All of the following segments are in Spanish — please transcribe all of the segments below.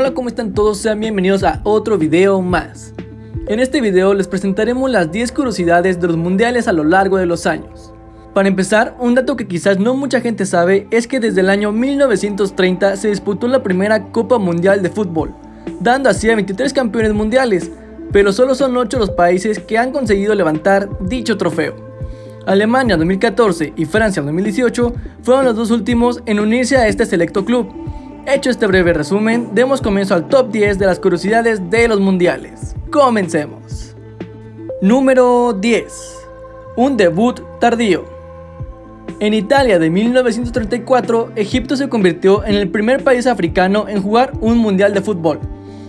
Hola, ¿cómo están todos? Sean bienvenidos a otro video más. En este video les presentaremos las 10 curiosidades de los mundiales a lo largo de los años. Para empezar, un dato que quizás no mucha gente sabe es que desde el año 1930 se disputó la primera Copa Mundial de Fútbol, dando así a 23 campeones mundiales, pero solo son 8 los países que han conseguido levantar dicho trofeo. Alemania 2014 y Francia 2018 fueron los dos últimos en unirse a este selecto club, Hecho este breve resumen, demos comienzo al top 10 de las curiosidades de los mundiales. Comencemos. Número 10. Un debut tardío. En Italia de 1934, Egipto se convirtió en el primer país africano en jugar un mundial de fútbol.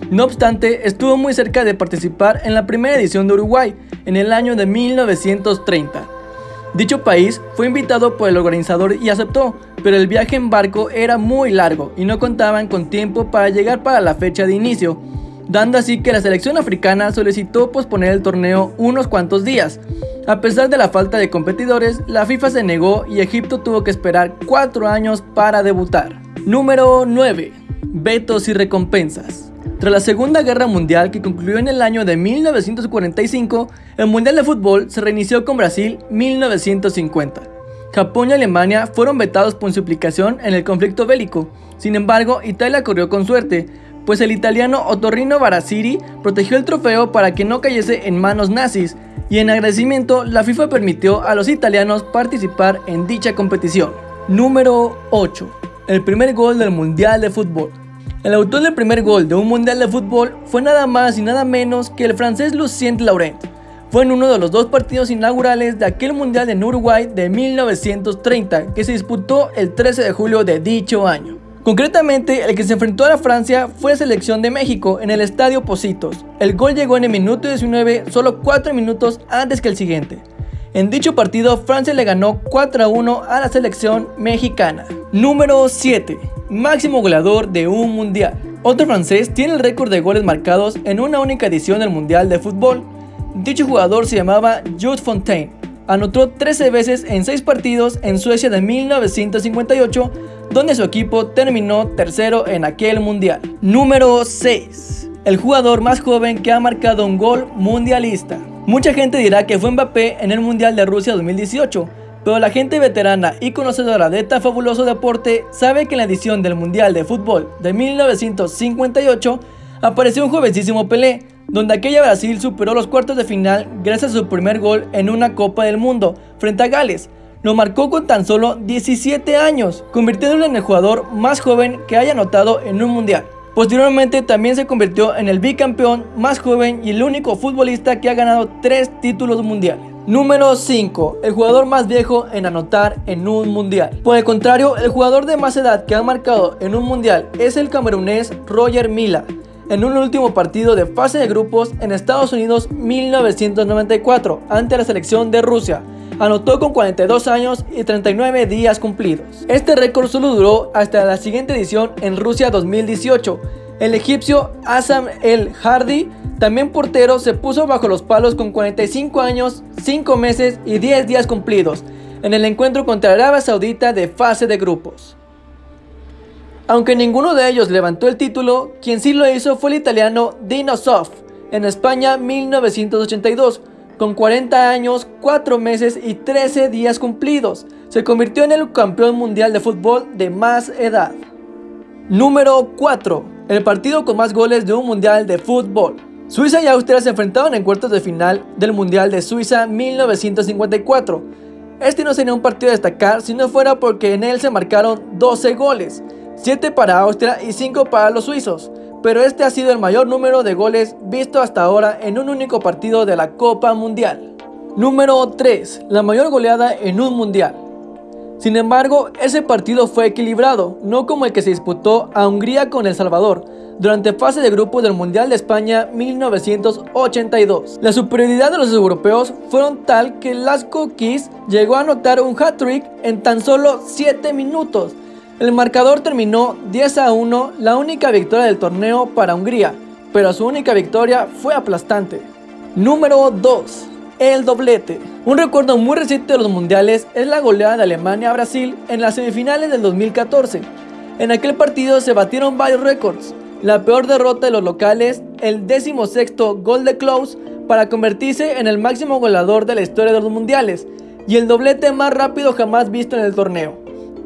No obstante, estuvo muy cerca de participar en la primera edición de Uruguay en el año de 1930. Dicho país fue invitado por el organizador y aceptó, pero el viaje en barco era muy largo y no contaban con tiempo para llegar para la fecha de inicio, dando así que la selección africana solicitó posponer el torneo unos cuantos días. A pesar de la falta de competidores, la FIFA se negó y Egipto tuvo que esperar 4 años para debutar. Número 9. Vetos y recompensas. Tras la Segunda Guerra Mundial que concluyó en el año de 1945, el Mundial de Fútbol se reinició con Brasil 1950. Japón y Alemania fueron vetados por su implicación en el conflicto bélico. Sin embargo, Italia corrió con suerte, pues el italiano Otorrino Barasiri protegió el trofeo para que no cayese en manos nazis, y en agradecimiento la FIFA permitió a los italianos participar en dicha competición. Número 8. El primer gol del Mundial de Fútbol. El autor del primer gol de un mundial de fútbol fue nada más y nada menos que el francés Lucien Laurent. Fue en uno de los dos partidos inaugurales de aquel mundial en Uruguay de 1930 que se disputó el 13 de julio de dicho año. Concretamente, el que se enfrentó a la Francia fue la selección de México en el estadio Positos. El gol llegó en el minuto 19, solo 4 minutos antes que el siguiente. En dicho partido, Francia le ganó 4 a 1 a la selección mexicana. Número 7 máximo goleador de un mundial. Otro francés tiene el récord de goles marcados en una única edición del Mundial de Fútbol. Dicho jugador se llamaba Jude Fontaine. Anotó 13 veces en 6 partidos en Suecia de 1958, donde su equipo terminó tercero en aquel mundial. Número 6. El jugador más joven que ha marcado un gol mundialista. Mucha gente dirá que fue Mbappé en el Mundial de Rusia 2018, pero la gente veterana y conocedora de este fabuloso deporte sabe que en la edición del Mundial de Fútbol de 1958 apareció un jovencísimo Pelé, donde aquella Brasil superó los cuartos de final gracias a su primer gol en una Copa del Mundo frente a Gales. Lo marcó con tan solo 17 años, convirtiéndolo en el jugador más joven que haya anotado en un mundial. Posteriormente también se convirtió en el bicampeón más joven y el único futbolista que ha ganado tres títulos mundiales. Número 5. El jugador más viejo en anotar en un mundial. Por el contrario, el jugador de más edad que ha marcado en un mundial es el camerunés Roger Mila. En un último partido de fase de grupos en Estados Unidos 1994 ante la selección de Rusia. Anotó con 42 años y 39 días cumplidos. Este récord solo duró hasta la siguiente edición en Rusia 2018. El egipcio Assam El Hardy también portero se puso bajo los palos con 45 años, 5 meses y 10 días cumplidos en el encuentro contra Arabia Saudita de fase de grupos. Aunque ninguno de ellos levantó el título, quien sí lo hizo fue el italiano Dino Sof en España 1982, con 40 años, 4 meses y 13 días cumplidos. Se convirtió en el campeón mundial de fútbol de más edad. Número 4. El partido con más goles de un mundial de fútbol. Suiza y Austria se enfrentaron en cuartos de final del Mundial de Suiza 1954. Este no sería un partido a destacar si no fuera porque en él se marcaron 12 goles, 7 para Austria y 5 para los suizos, pero este ha sido el mayor número de goles visto hasta ahora en un único partido de la Copa Mundial. Número 3. La mayor goleada en un Mundial. Sin embargo, ese partido fue equilibrado, no como el que se disputó a Hungría con El Salvador, durante fase de grupo del Mundial de España 1982. La superioridad de los europeos fueron tal que Lasco Kiss llegó a anotar un hat-trick en tan solo 7 minutos. El marcador terminó 10 a 1, la única victoria del torneo para Hungría, pero su única victoria fue aplastante. Número 2. El doblete. Un recuerdo muy reciente de los mundiales es la goleada de Alemania a Brasil en las semifinales del 2014. En aquel partido se batieron varios récords, la peor derrota de los locales, el décimo sexto gol de Klaus para convertirse en el máximo goleador de la historia de los mundiales y el doblete más rápido jamás visto en el torneo.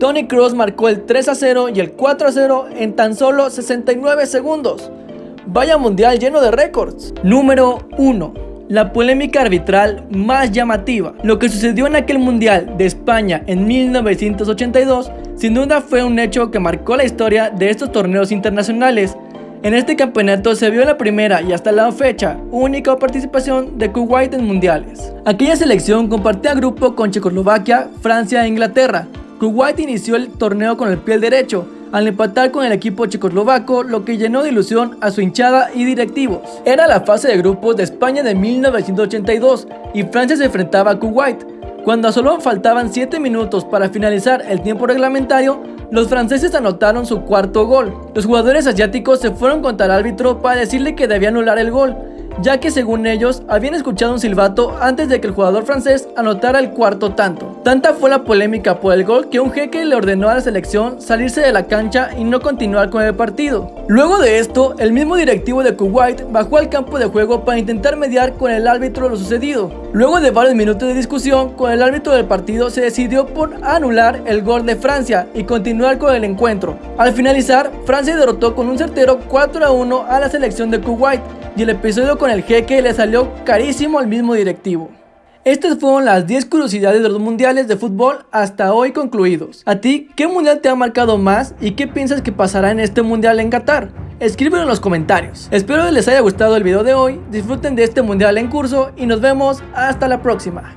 Tony Kroos marcó el 3 a 0 y el 4 a 0 en tan solo 69 segundos. Vaya mundial lleno de récords. Número 1. La polémica arbitral más llamativa. Lo que sucedió en aquel mundial de España en 1982 sin duda fue un hecho que marcó la historia de estos torneos internacionales. En este campeonato se vio la primera y hasta la fecha única participación de Kuwait en mundiales. Aquella selección compartía grupo con Checoslovaquia, Francia e Inglaterra. Kuwait inició el torneo con el pie derecho, al empatar con el equipo checoslovaco, lo que llenó de ilusión a su hinchada y directivos. Era la fase de grupos de España de 1982 y Francia se enfrentaba a Kuwait. Cuando solo faltaban 7 minutos para finalizar el tiempo reglamentario, los franceses anotaron su cuarto gol. Los jugadores asiáticos se fueron contra el árbitro para decirle que debía anular el gol, ya que según ellos habían escuchado un silbato antes de que el jugador francés anotara el cuarto tanto. Tanta fue la polémica por el gol que un jeque le ordenó a la selección salirse de la cancha y no continuar con el partido. Luego de esto, el mismo directivo de Kuwait bajó al campo de juego para intentar mediar con el árbitro lo sucedido. Luego de varios minutos de discusión con el árbitro del partido se decidió por anular el gol de Francia y continuar con el encuentro. Al finalizar, Francia derrotó con un certero 4 a 1 a la selección de Kuwait y el episodio con el jeque le salió carísimo al mismo directivo. Estas fueron las 10 curiosidades de los mundiales de fútbol hasta hoy concluidos. ¿A ti qué mundial te ha marcado más y qué piensas que pasará en este mundial en Qatar? Escríbelo en los comentarios. Espero que les haya gustado el video de hoy, disfruten de este mundial en curso y nos vemos hasta la próxima.